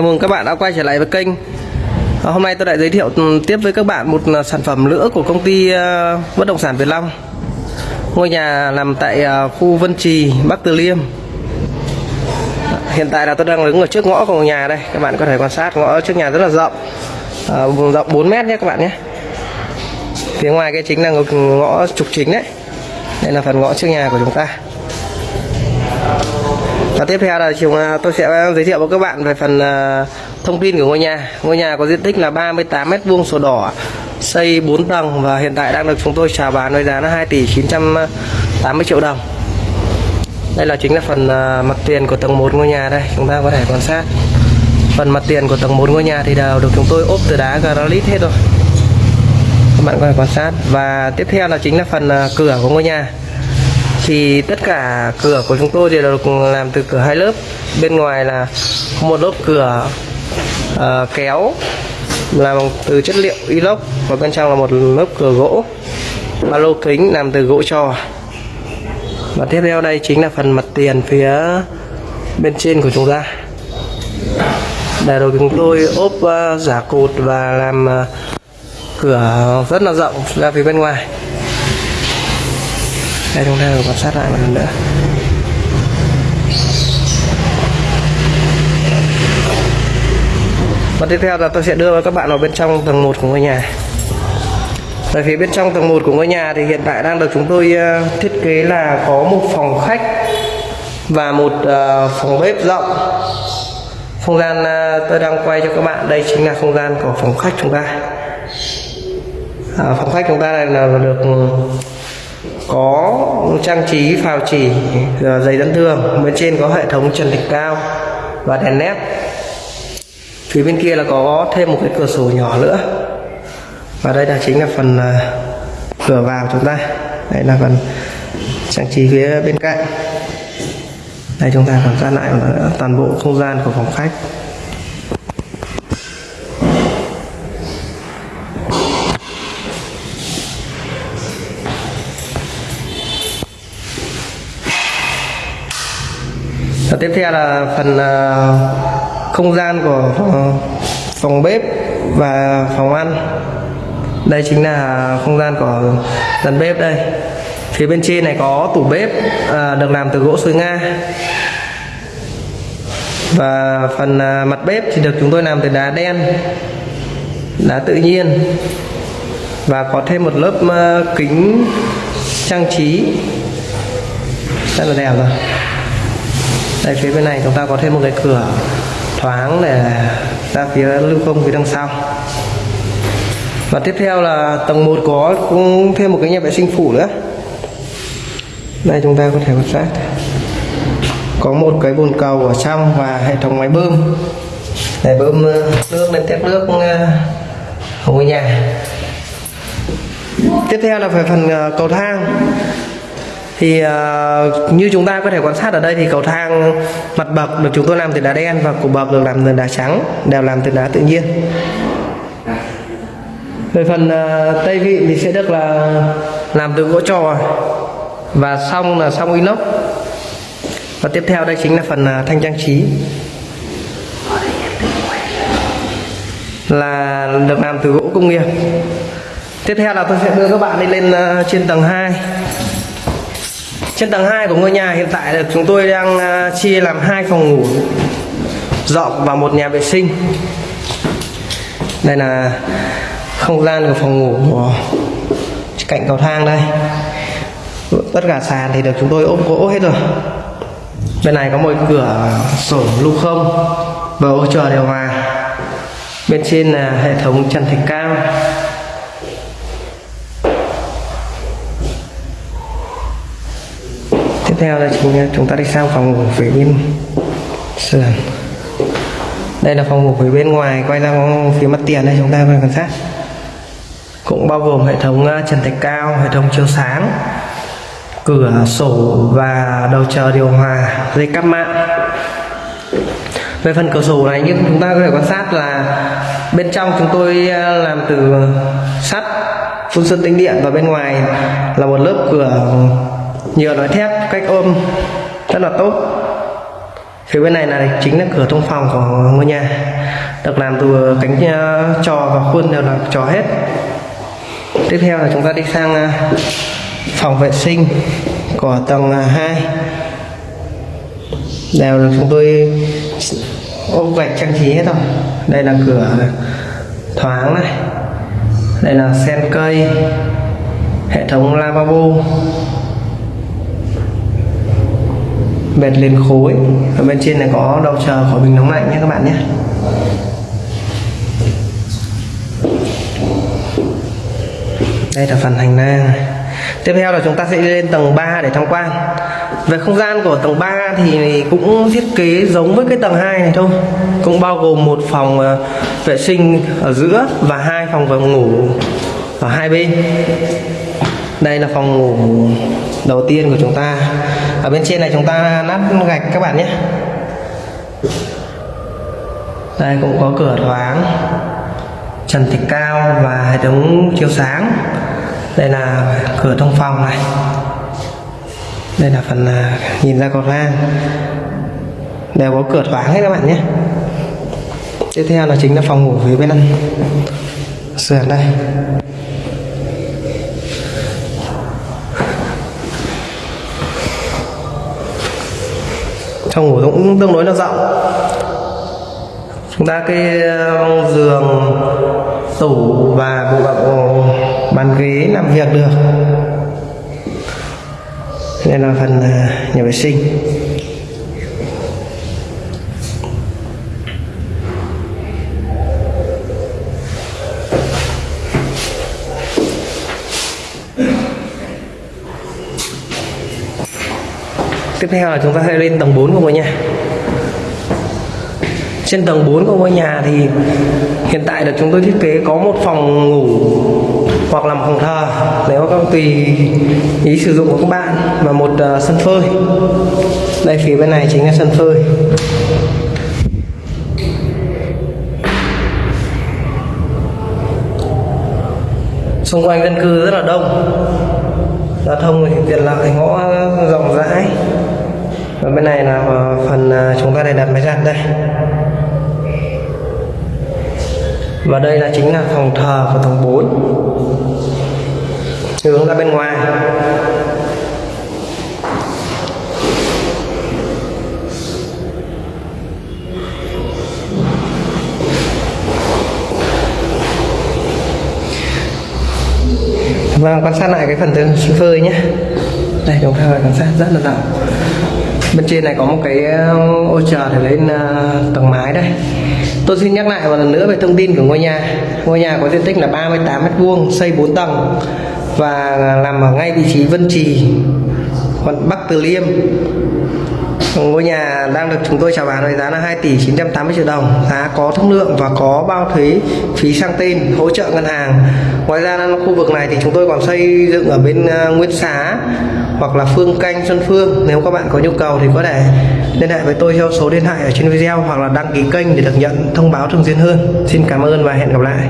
Chào mừng các bạn đã quay trở lại với kênh. À, Hôm nay tôi lại giới thiệu ừ, tiếp với các bạn một à, sản phẩm nữa của công ty à, bất động sản Việt Long. Ngôi nhà nằm tại à, khu Vân Trì, Bắc Từ Liêm. Hiện tại là tôi đang đứng ở trước ngõ của ngôi nhà đây. Các bạn có thể quan sát ngõ trước nhà rất là rộng. À, Rộng 4 mét nhé các bạn nhé. Phía ngoài cái chính là ngõ trục chính đấy. Đây là phần ngõ trước nhà của chúng ta và tiếp theo là chúng à, tôi sẽ à, giới thiệu với các bạn về phần à, thông tin của ngôi nhà. Ngôi nhà có diện tích là 38 mét vuông sổ đỏ, xây 4 tầng và hiện tại đang được chúng tôi chào bán với giá là 2 tỷ 980 triệu đồng. Đây là chính là phần mặt tiền của tầng 1 ngôi nhà đây, chúng ta có thể quan sát. Phần mặt tiền của tầng 1 ngôi nhà thì đều được chúng tôi ốp từ đá granite hết rồi. Các bạn có thể quan sát và tiếp theo là chính là phần cửa của ngôi nhà thì tất cả cửa của chúng tôi đều được làm từ cửa hai lớp. Bên ngoài là một lớp cửa uh, kéo làm từ chất liệu inox và bên trong là một lớp cửa gỗ. Ba lô kính làm từ gỗ trò. Và tiếp theo đây chính là phần mặt tiền phía bên trên của chúng ta. Để rồi chúng tôi ốp uh, giả cột và làm uh, cửa rất là rộng ra phía bên ngoài đây chúng ta được quan sát lại một lần nữa. Và tiếp theo là tôi sẽ đưa các bạn vào bên trong tầng 1 của ngôi nhà. Ở phía bên trong tầng 1 của ngôi nhà thì hiện tại đang được chúng tôi ờ, thiết kế là có một phòng khách và một ờ, phòng bếp rộng. Không gian ờ, tôi đang quay cho các bạn. Đây chính là không gian của phòng khách chúng ta. À, phòng khách chúng ta này là được có trang trí phào chỉ dày giấy dẫn thường bên trên có hệ thống trần thạch cao và đèn nét phía bên kia là có thêm một cái cửa sổ nhỏ nữa. Và đây là chính là phần ờ, cửa vào chúng ta. Đây là phần trang trí phía bên cạnh. Đây chúng ta quan ra lại toàn bộ không gian của phòng khách. Tiếp theo là phần ờ, không gian của ờ, phòng bếp và phòng ăn. Đây chính là không gian của dàn bếp đây. Phía bên trên này có tủ bếp ờ, được làm từ gỗ xôi Nga. Và phần mặt bếp thì được chúng tôi làm từ đá đen, đá tự nhiên và có thêm một lớp kính trang trí rất là đẹp rồi đây phía bên này chúng ta có thêm một cái cửa thoáng để ra phía lưu thông phía đằng sau. Và tiếp theo là tầng 1 có cũng thêm một cái nhà vệ sinh phụ nữa. Đây chúng ta có thể quan sát. Có một cái bồn cầu ở trong và hệ thống máy bơm. Để bơm ờ, nước lên tét nước ờ, ở ngôi nhà. Tiếp theo là về phần ờ, cầu thang thì uh, như chúng ta có thể quan sát ở đây thì cầu thang mặt bậc được chúng tôi làm từ đá đen và cổ bậc được làm từ đá trắng đều làm từ đá tự nhiên. Về phần uh, tây vị thì sẽ được là làm từ gỗ trò và xong là xong inox. Và tiếp theo đây chính là phần uh, thanh trang trí. Là được làm từ gỗ công nghiệp. Tiếp theo là tôi sẽ đưa các bạn đi lên uh, trên tầng 2 trên tầng 2 của ngôi nhà hiện tại là chúng tôi đang à, chia làm hai phòng ngủ rộng và một nhà vệ sinh. Đây là không gian của phòng ngủ của cạnh cầu thang đây. Tất cả sàn thì được chúng tôi ốp gỗ hết rồi. Bên này có một cửa sổ lưu không và ô chờ điều hòa. Bên trên là hệ thống trần thạch cao theo là chính chúng ta đi sang phòng ngủ phía bên sườn. Đây là phòng ngủ phía bên ngoài, quay ra phía mặt tiền đây, chúng ta quan sát. Cũng bao gồm hệ thống ờ, trần thạch cao, hệ thống chiếu sáng, cửa sổ và đầu chờ điều hòa dây cắp mạng. Về phần cửa sổ này, như chúng ta có thể quan sát là bên trong chúng tôi ờ, làm từ sắt, phun sơn tĩnh điện và bên ngoài là một lớp cửa nhựa nói thép, cách ôm, rất là tốt. Phía bên này là chính là cửa thông phòng của ngôi nhà. Được làm từ cánh ờ, trò và khuôn đều là trò hết. Tiếp theo là chúng ta đi sang ờ, phòng vệ sinh của tầng ờ, 2 đều được chúng tôi ốp gạch trang trí hết rồi. Đây là cửa thoáng này. Đây là sen cây. Hệ thống lavabo. Bệt lên khối. Ở bên trên này có đầu chờ, khỏi bình nóng lạnh nhé các bạn nhé. Đây là phần hành lang. Tiếp theo là chúng ta sẽ đi lên tầng 3 để tham quan. Về không gian của tầng 3 thì cũng thiết kế giống với cái tầng 2 này thôi. Cũng bao gồm một phòng ờ, vệ sinh ở giữa và hai phòng phòng ngủ ở hai bên. Đây là phòng ngủ đầu tiên của chúng ta ở bên trên này chúng ta nát gạch các bạn nhé. Đây cũng có cửa thoáng, trần thạch cao và hệ thống chiếu sáng. Đây là cửa thông phòng này. Đây là phần à, nhìn ra cầu thang. Đều có cửa thoáng hết các bạn nhé. Tiếp theo là chính là phòng ngủ phía bên ăn sườn đây. Trong ngủ cũng tương đối là rộng. Chúng ta cái ờ, giường, tủ và bộ ờ, bàn ghế làm việc được. Đây là phần ờ, nhà vệ sinh. Tiếp theo là chúng ta sẽ lên tầng 4 của ngôi nhà. Trên tầng 4 của ngôi nhà thì hiện tại là chúng tôi thiết kế có một phòng ngủ hoặc là một phòng thờ nếu các tùy ý sử dụng của các bạn và một uh, sân phơi. Đây phía bên này chính là sân phơi. Xung quanh dân cư rất là đông. Giao thông thì tiện lợi ngõ rộng rãi và bên này là ờ, phần ờ, chúng ta để đặt máy giặt đây. Và đây là chính là phòng thờ của tầng 4 hướng ra bên ngoài. Và quan sát lại cái phần tường phơi nhé. Đây, chúng ta quan sát rất là rộng Bên trên này có một cái ờ, ô chờ để lên ờ, tầng mái đây. Tôi xin nhắc lại một lần nữa về thông tin của ngôi nhà. Ngôi nhà có diện tích là 38m2, xây 4 tầng Và nằm ở ngay vị trí Vân Trì quận Bắc Từ Liêm. Ngôi nhà đang được chúng tôi chào bán với giá là 2 tỷ 980 triệu đồng. Giá có thương lượng và có bao thuế phí sang tên hỗ trợ ngân hàng. Ngoài ra khu vực này thì chúng tôi còn xây dựng ở bên ờ, Nguyễn Xá hoặc là Phương Canh, Xuân Phương. Nếu các bạn có nhu cầu thì có thể liên hệ với tôi theo số điện thoại ở trên video hoặc là đăng ký kênh để được nhận thông báo thường xuyên hơn. Xin cảm ơn và hẹn gặp lại.